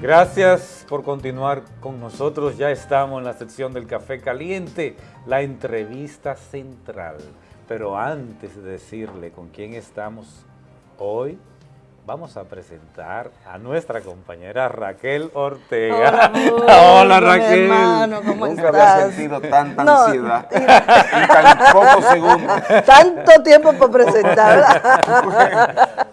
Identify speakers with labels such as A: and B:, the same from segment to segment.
A: Gracias por continuar con nosotros. Ya estamos en la sección del Café Caliente, la entrevista central. Pero antes de decirle con quién estamos hoy, vamos a presentar a nuestra compañera Raquel Ortega.
B: Hola, Raquel. Hermano, ¿cómo Nunca había sentido tanta ansiedad en tan pocos segundos.
C: Tanto tiempo para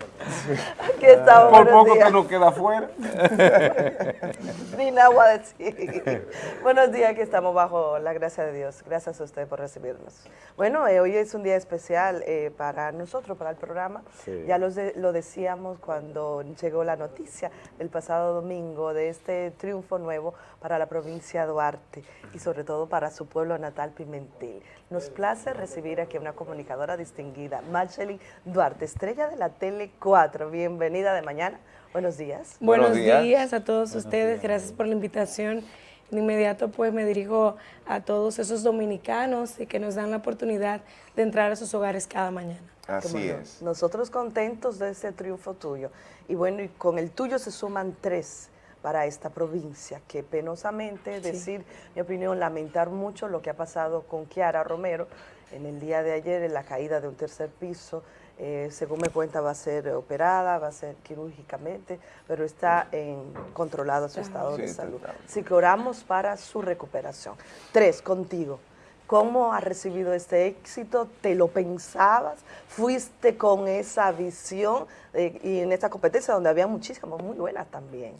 C: presentar,
B: Por poco que nos queda afuera.
C: Ni nada a decir. Buenos días, que estamos bajo la gracia de Dios. Gracias a usted por recibirnos. Bueno, eh, hoy es un día especial eh, para nosotros, para el programa. Ya lo decíamos cuando llegó la noticia el pasado domingo de este triunfo nuevo para la provincia de Duarte y sobre todo para su pueblo natal Pimentel. Nos place recibir aquí a una comunicadora distinguida, Marceli Duarte, estrella de la Tele 4. Bienvenida de mañana. Buenos días.
D: Buenos, días. a todos ustedes. Gracias por la invitación. De inmediato pues me dirijo a todos esos dominicanos y que nos dan la oportunidad de entrar a sus hogares cada mañana.
B: Así es.
C: Nosotros contentos de ese triunfo tuyo. Y bueno, y con el tuyo se suman tres para esta provincia, que penosamente, decir mi opinión, lamentar mucho lo que ha pasado con Kiara Romero en el día de ayer, en la caída de un tercer piso, eh, según me cuenta va a ser operada, va a ser quirúrgicamente, pero está en, controlado su estado de salud. Así que oramos para su recuperación. Tres, contigo. ¿Cómo has recibido este éxito? ¿Te lo pensabas? ¿Fuiste con esa visión y en esta competencia donde había muchísimas muy buenas también?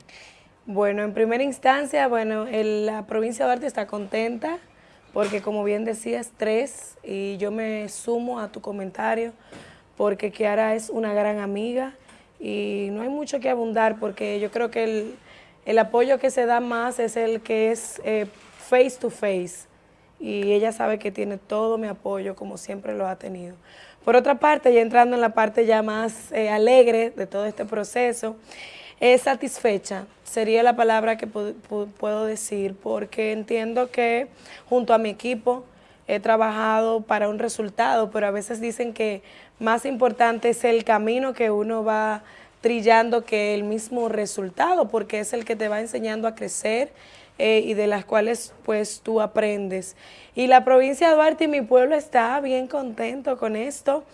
D: Bueno, en primera instancia, bueno, la provincia de Duarte está contenta porque como bien decías, tres, y yo me sumo a tu comentario porque Kiara es una gran amiga y no hay mucho que abundar porque yo creo que el, apoyo que se da más es el que es eh, face to face y ella sabe que tiene todo mi apoyo como siempre lo ha tenido. Por otra parte, ya entrando en la parte ya más eh, alegre de todo este proceso, es satisfecha, sería la palabra que puedo decir, porque entiendo que junto a mi equipo he trabajado para un resultado, pero a veces dicen que más importante es el camino que uno va trillando que el mismo resultado, porque es el que te va enseñando a crecer eh, y de las cuales pues tú aprendes. Y la provincia de Duarte y mi pueblo está bien contento con esto.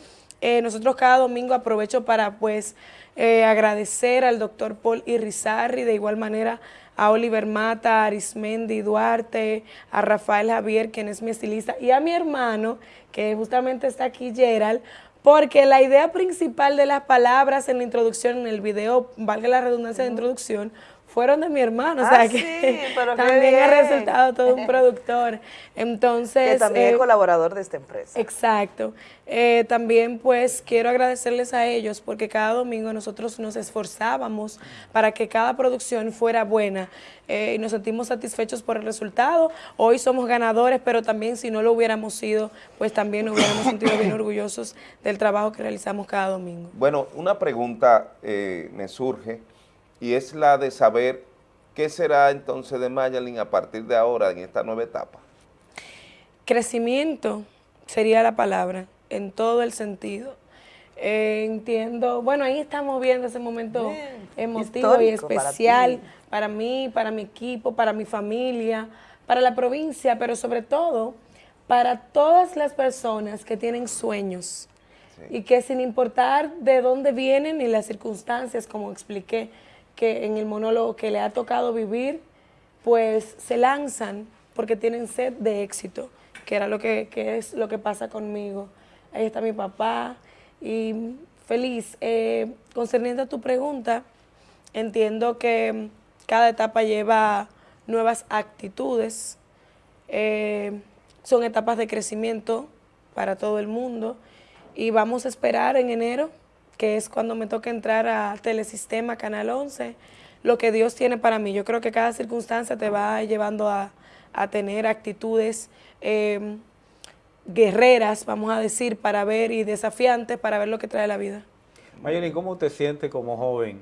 D: Eh, nosotros cada domingo aprovecho para pues eh, agradecer al doctor Paul Irizarri, de igual manera a Oliver Mata, a Arismendi Duarte, a Rafael Javier, quien es mi estilista, y a mi hermano, que justamente está aquí, Gerald, porque la idea principal de las palabras en la introducción, en el video, valga la redundancia de introducción, fueron de mi hermano, o sea ah, que también ha resultado todo un productor. Entonces,
C: que también es eh, colaborador de esta empresa.
D: Exacto. Eh, también pues quiero agradecerles a ellos porque cada domingo nosotros nos esforzábamos para que cada producción fuera buena eh, y nos sentimos satisfechos por el resultado. Hoy somos ganadores, pero también si no lo hubiéramos sido, pues también nos hubiéramos sentido bien orgullosos del trabajo que realizamos cada domingo.
B: Bueno, una pregunta me surge y es la de saber qué será entonces de Mayalin a partir de ahora en esta nueva etapa.
D: Crecimiento sería la palabra, en todo el sentido. Eh, entiendo, bueno, ahí estamos viendo ese momento emotivo y especial para, mí, para mi equipo, para mi familia, para la provincia, pero sobre todo para todas las personas que tienen sueños y que sin importar de dónde vienen y las circunstancias, como expliqué, que en el monólogo que le ha tocado vivir, pues se lanzan porque tienen sed de éxito, que era lo que, es lo que pasa conmigo. Ahí está mi papá y feliz. Eh, concerniendo a tu pregunta, entiendo que cada etapa lleva nuevas actitudes, eh, son etapas de crecimiento para todo el mundo y vamos a esperar en enero que es cuando me toca entrar a Telesistema, Canal 11, lo que Dios tiene para mí. Yo creo que cada circunstancia te va llevando a, tener actitudes em, guerreras, vamos a decir, para ver y desafiantes para ver lo que trae la vida.
A: Mayoni, ¿cómo te sientes como joven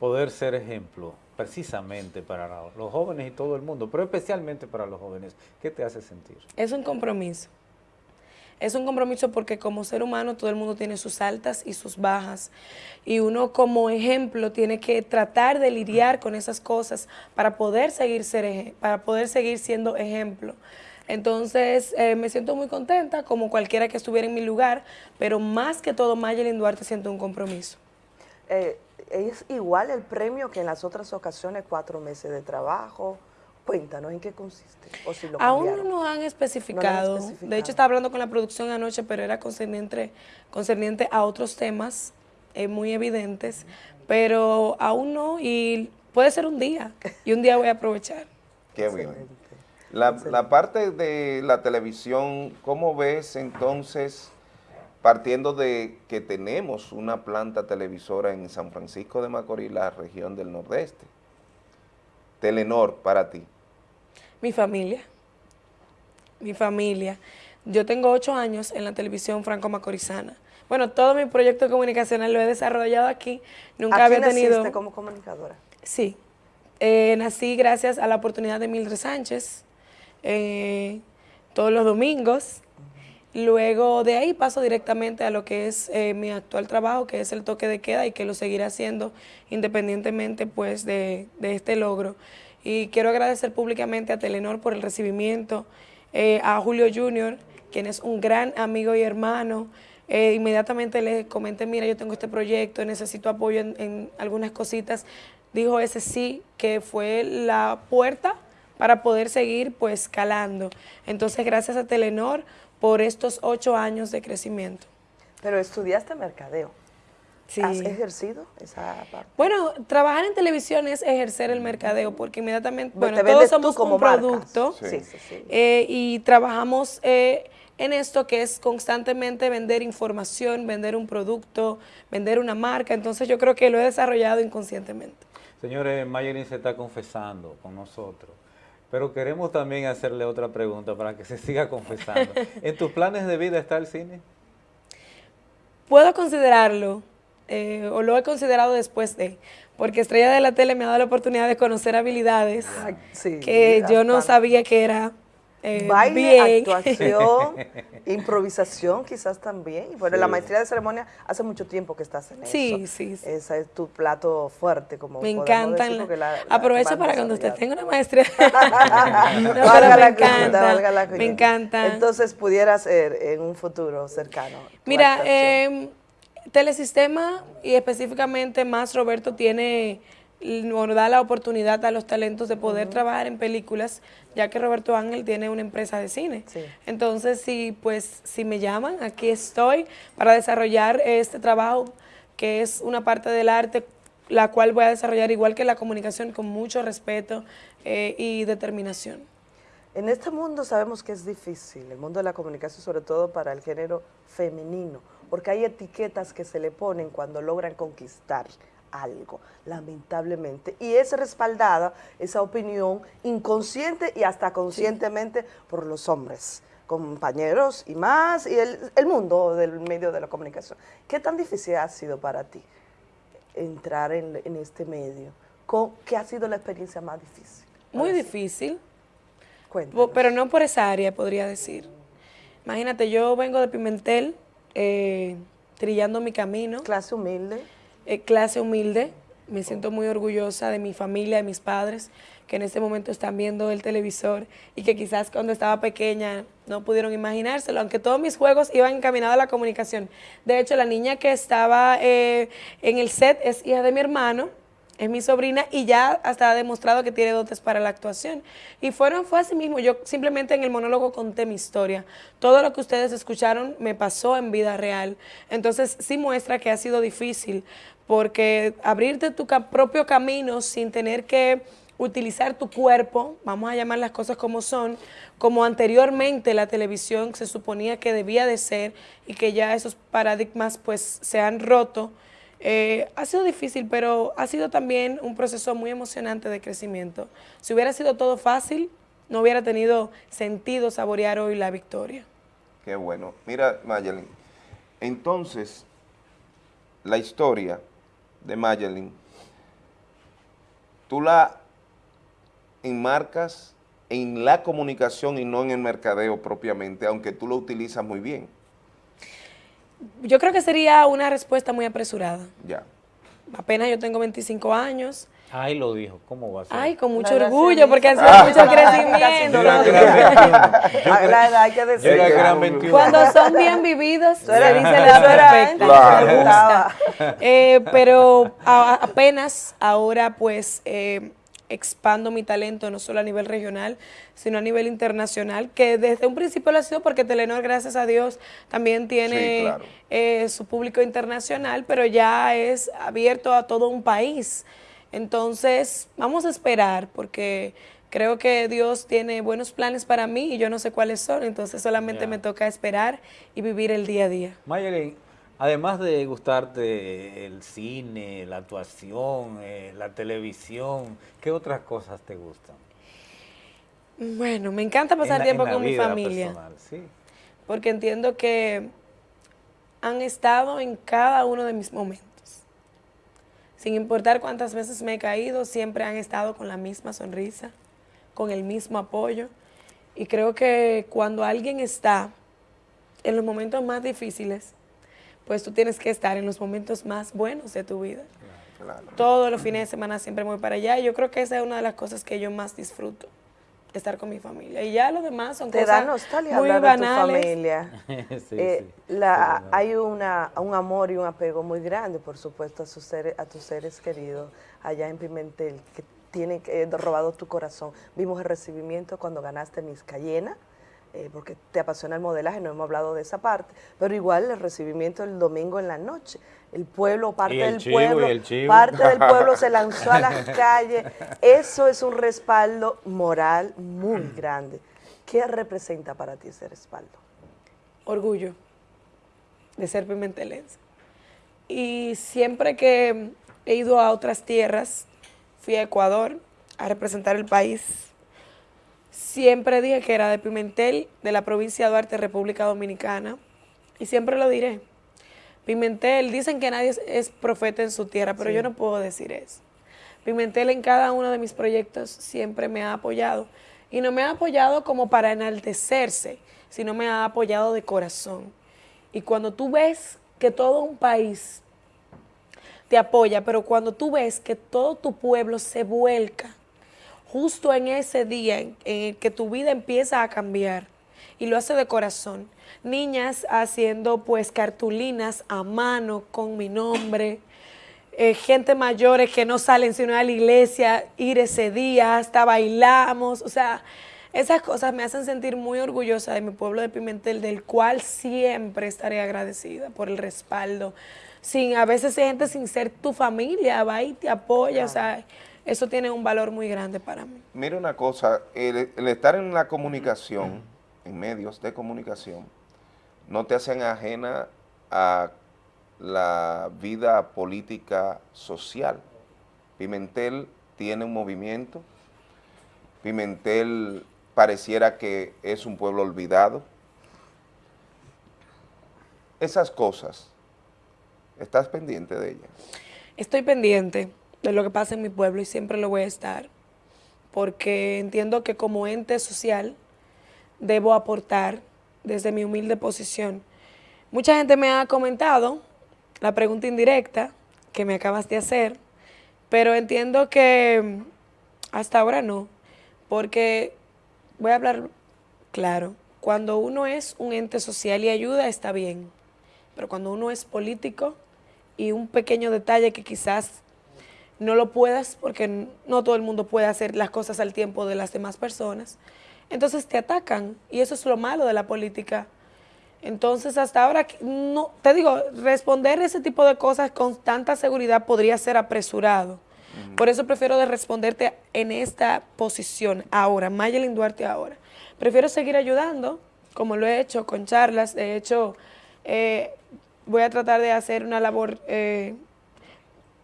A: poder ser ejemplo precisamente para los jóvenes y todo el mundo, pero especialmente para los jóvenes? ¿Qué te hace sentir?
D: Es un compromiso. Es un compromiso porque como ser humano todo el mundo tiene sus altas y sus bajas. Y uno como ejemplo tiene que tratar de lidiar con esas cosas para poder seguir, ser, para poder seguir siendo ejemplo. Entonces, eh, me siento muy contenta, como cualquiera que estuviera en mi lugar, pero más que todo, Mayelin Duarte siento un compromiso.
C: Eh, ¿Es igual el premio que en las otras ocasiones, cuatro meses de trabajo? Cuéntanos en qué consiste. O si lo
D: Aún no nos han especificado. De hecho, estaba hablando con la producción anoche, pero era concerniente, concerniente a otros temas eh, muy evidentes, pero aún no, y puede ser un día, y un día voy a aprovechar.
B: Qué bien. La, la parte de la televisión, ¿cómo ves entonces partiendo de que tenemos una planta televisora en San Francisco de Macorís, la región del Nordeste. Telenor, para ti.
D: Mi familia, mi familia. Yo tengo ocho años en la televisión franco-macorizana. Bueno, todo mi proyecto comunicacional lo he desarrollado aquí. Nunca había tenido...
C: como comunicadora?
D: Sí. Eh, nací gracias a la oportunidad de Mildred Sánchez, eh, todos los domingos, Luego de ahí paso directamente a lo que es eh, mi actual trabajo, que es el toque de queda y que lo seguiré haciendo independientemente pues de, este logro. Y quiero agradecer públicamente a Telenor por el recibimiento, eh, a Julio Junior, quien es un gran amigo y hermano. Eh, inmediatamente le comenté, mira, yo tengo este proyecto, necesito apoyo en, en algunas cositas. Dijo ese sí, que fue la puerta para poder seguir pues calando. Entonces, gracias a Telenor por estos ocho años de crecimiento.
C: Pero estudiaste mercadeo. Sí. ¿Has ejercido esa parte?
D: Bueno, trabajar en televisión es ejercer el mercadeo, porque inmediatamente, bueno, todos somos como un producto sí. Sí, eh, y trabajamos eh, en esto que es constantemente vender información, vender un producto, vender una marca, entonces yo creo que lo he desarrollado inconscientemente.
A: Señores, Mayelin se está confesando con nosotros. Pero queremos también hacerle otra pregunta para que se siga confesando. ¿En tus planes de vida está el cine?
D: Puedo considerarlo, eh, o lo he considerado después de, porque Estrella de la Tele me ha dado la oportunidad de conocer habilidades que yo no sabía que era
C: eh, Baile, actuación, improvisación quizás también. Bueno, la maestría de ceremonia hace mucho tiempo que estás en eso.
D: Sí, sí.
C: Ese es tu plato fuerte, como
D: Me encantan. aprovecho para cuando usted tenga una maestría. no, me encanta, Me encanta.
C: Entonces pudiera ser en un futuro cercano.
D: Mira, eh, Telesistema y específicamente más Roberto tiene nos da la oportunidad a los talentos de poder trabajar en películas, ya que Roberto Ángel tiene una empresa de cine. Entonces, si, pues, si me llaman, aquí estoy para desarrollar este trabajo, que es una parte del arte, la cual voy a desarrollar igual que la comunicación con mucho respeto eh, y determinación.
C: En este mundo sabemos que es difícil, el mundo de la comunicación, sobre todo para el género femenino, porque hay etiquetas que se le ponen cuando logran conquistar algo, lamentablemente. Y es respaldada esa opinión inconsciente y hasta conscientemente por los hombres, compañeros y más, y el, mundo del medio de la comunicación. ¿Qué tan difícil ha sido para ti entrar en, este medio? ¿Qué ha sido la experiencia más difícil?
D: Muy difícil, pero no por esa área, podría decir. Imagínate, yo vengo de Pimentel, eh, trillando mi camino.
C: Clase humilde.
D: Eh, clase humilde. Me siento muy orgullosa de mi familia, de mis padres, que en este momento están viendo el televisor y que quizás cuando estaba pequeña no pudieron imaginárselo, aunque todos mis juegos iban encaminados a la comunicación. De hecho, la niña que estaba eh, en el set es hija de mi hermano, es mi sobrina y ya hasta ha demostrado que tiene dotes para la actuación. Y fueron, fue así mismo, yo simplemente en el monólogo conté mi historia. Todo lo que ustedes escucharon me pasó en vida real. Entonces sí muestra que ha sido difícil, porque abrirte tu propio camino sin tener que utilizar tu cuerpo, vamos a llamar las cosas como son, como anteriormente la televisión se suponía que debía de ser y que ya esos paradigmas pues se han roto, eh, ha sido difícil, pero ha sido también un proceso muy emocionante de crecimiento. Si hubiera sido todo fácil, no hubiera tenido sentido saborear hoy la victoria.
B: Qué bueno. Mira, Mayelin, entonces, la historia de Mayelin, tú la enmarcas en la comunicación y no en el mercadeo propiamente, aunque tú lo utilizas muy bien?
D: Yo creo que sería una respuesta muy apresurada.
B: Ya.
D: Apenas yo tengo 25 años.
A: Ay, lo dijo, ¿cómo va a ser?
D: Ay, con mucho orgullo, porque ha sido mucho crecimiento.
C: La edad hay que decir.
D: Cuando son bien vividos, se dice la perfecta. Me gusta. Eh, pero apenas ahora, pues, eh, expando mi talento no solo a nivel regional, sino a nivel internacional, que desde un principio lo ha sido porque Telenor, gracias a Dios, también tiene eh, su público internacional, pero ya es abierto a todo un país. Entonces, vamos a esperar porque creo que Dios tiene buenos planes para mí y yo no sé cuáles son, entonces solamente me toca esperar y vivir el día a día.
A: Mayelin, Además de gustarte el cine, la actuación, eh, la televisión, ¿qué otras cosas te gustan?
D: Bueno, me encanta pasar tiempo con mi familia. Porque entiendo que han estado en cada uno de mis momentos. Sin importar cuántas veces me he caído, siempre han estado con la misma sonrisa, con el mismo apoyo. Y creo que cuando alguien está en los momentos más difíciles, pues tú tienes que estar en los momentos más buenos de tu vida. Todos los fines de semana siempre voy para allá y yo creo que esa es una de las cosas que yo más disfruto, estar con mi familia. Y ya lo demás son cosas nostalgia muy banales.
C: De tu familia. Eh, la, hay una, un amor y un apego muy grande, por supuesto, a, sus seres, a tus seres queridos allá en Pimentel, que tienen eh, robado tu corazón. Vimos el recibimiento cuando ganaste Miss Cayena, eh, porque te apasiona el modelaje, no hemos hablado de esa parte, pero igual el recibimiento el domingo en la noche. El pueblo, parte del pueblo, parte del pueblo se lanzó a las calles. Eso es un respaldo moral muy grande. ¿Qué representa para ti ese respaldo?
D: Orgullo de ser pimentelense. Y siempre que he ido a otras tierras, fui a Ecuador a representar el país Siempre dije que era de Pimentel, de la provincia de Duarte, República Dominicana, y siempre lo diré. Pimentel, dicen que nadie es profeta en su tierra, pero yo no puedo decir eso. Pimentel en cada uno de mis proyectos siempre me ha apoyado, y no me ha apoyado como para enaltecerse, sino me ha apoyado de corazón. Y cuando tú ves que todo un país te apoya, pero cuando tú ves que todo tu pueblo se vuelca justo en ese día en, el que tu vida empieza a cambiar y lo hace de corazón. Niñas haciendo pues cartulinas a mano con mi nombre, eh, gente mayores que no salen sino a la iglesia, ir ese día, hasta bailamos, o sea, esas cosas me hacen sentir muy orgullosa de mi pueblo de Pimentel, del cual siempre estaré agradecida por el respaldo. Sin, a veces hay gente sin ser tu familia, va y te apoya, o sea, eso tiene un valor muy grande para mí.
B: Mira una cosa, el, estar en la comunicación, en medios de comunicación, no te hacen ajena a la vida política social. Pimentel tiene un movimiento, Pimentel pareciera que es un pueblo olvidado. Esas cosas, ¿estás pendiente de ellas?
D: Estoy pendiente de lo que pasa en mi pueblo y siempre lo voy a estar, porque entiendo que como ente social debo aportar desde mi humilde posición. Mucha gente me ha comentado la pregunta indirecta que me acabas de hacer, pero entiendo que hasta ahora no, porque voy a hablar claro, cuando uno es un ente social y ayuda está bien, pero cuando uno es político y un pequeño detalle que quizás no lo puedas porque no todo el mundo puede hacer las cosas al tiempo de las demás personas. Entonces te atacan y eso es lo malo de la política. Entonces hasta ahora, no, te digo, responder ese tipo de cosas con tanta seguridad podría ser apresurado. Por eso prefiero de responderte en esta posición ahora, Mayelin Duarte ahora. Prefiero seguir ayudando, como lo he hecho con charlas. De hecho, eh, voy a tratar de hacer una labor eh,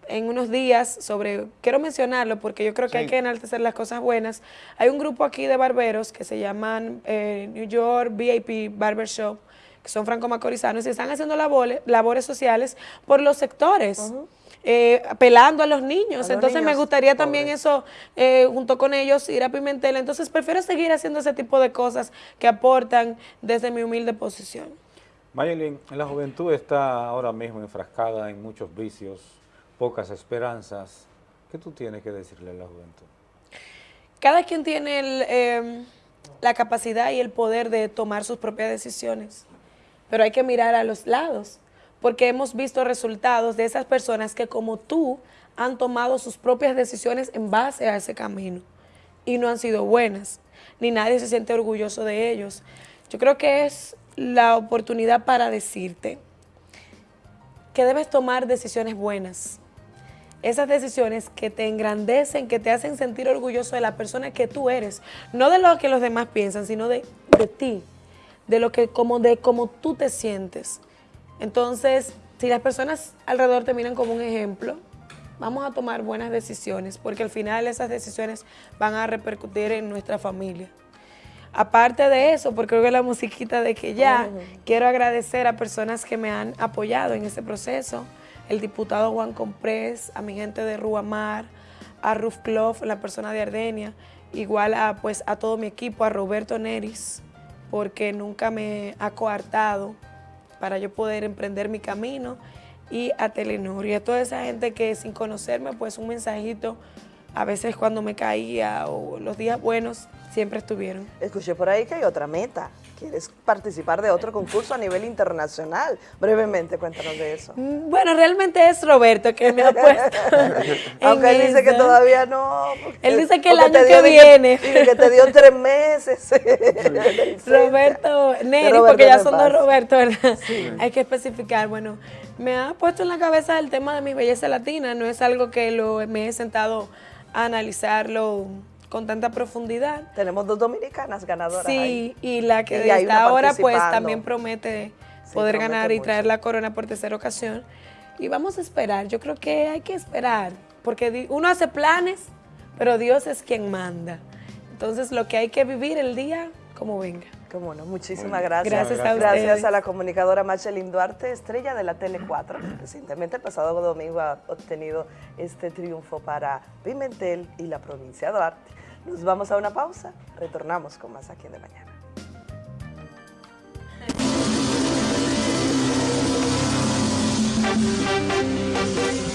D: en unos días sobre, quiero mencionarlo porque yo creo que hay que enaltecer las cosas buenas. Hay un grupo aquí de barberos que se llaman eh, New York VIP Barbershop, que son franco-macorizanos y están haciendo labores, labores sociales por los sectores. eh, apelando a los niños. Entonces me gustaría también eso, eh, junto con ellos, ir a Pimentel. Entonces prefiero seguir haciendo ese tipo de cosas que aportan desde mi humilde posición.
A: Mayelin, la juventud está ahora mismo enfrascada en muchos vicios, pocas esperanzas. ¿Qué tú tienes que decirle a la juventud?
D: Cada quien tiene em, la capacidad y el poder de tomar sus propias decisiones, pero hay que mirar a los lados porque hemos visto resultados de esas personas que como tú han tomado sus propias decisiones en base a ese camino y no han sido buenas, ni nadie se siente orgulloso de ellos. Yo creo que es la oportunidad para decirte que debes tomar decisiones buenas, esas decisiones que te engrandecen, que te hacen sentir orgulloso de la persona que tú eres, no de lo que los demás piensan, sino de, de ti, de lo que como de cómo tú te sientes. Entonces, si las personas alrededor te miran como un ejemplo, vamos a tomar buenas decisiones, porque al final esas decisiones van a repercutir en nuestra familia. Aparte de eso, porque creo que la musiquita de que ya, quiero agradecer a personas que me han apoyado en este proceso, el diputado Juan Comprés, a mi gente de Ruamar, a Ruf Clough, la persona de Ardenia, igual a, pues, a todo mi equipo, a Roberto Neris, porque nunca me ha coartado para yo poder emprender mi camino y a Telenor y a toda esa gente que sin conocerme pues un mensajito a veces cuando me caía o los días buenos siempre estuvieron.
C: Escuché por ahí que hay otra meta. ¿Quieres participar de otro concurso a nivel internacional? Brevemente, cuéntanos de eso.
D: Mm, bueno, realmente es Roberto que me ha puesto.
C: Aunque él dice que todavía no.
D: él dice que el año que viene.
C: Que, que te dio tres meses.
D: Roberto Neri, porque ya son dos Roberto, ¿verdad? Hay que especificar. Bueno, me ha puesto en la cabeza el tema de mi belleza latina. No es algo que lo, me he sentado a analizarlo con tanta profundidad.
C: Tenemos dos dominicanas ganadoras
D: Sí, y la que de ahora pues también promete poder ganar y traer la corona por tercera ocasión. Y vamos a esperar, yo creo que hay que esperar, porque uno hace planes, pero Dios es quien manda. Entonces lo que hay que vivir el día como venga.
C: Cómo no, muchísimas gracias.
D: Gracias a
C: Gracias a la comunicadora Machelin Duarte, estrella de la Tele 4. Recientemente, el pasado domingo, ha obtenido este triunfo para Pimentel y la provincia de Duarte. Nos vamos a una pausa, retornamos con más aquí en De Mañana.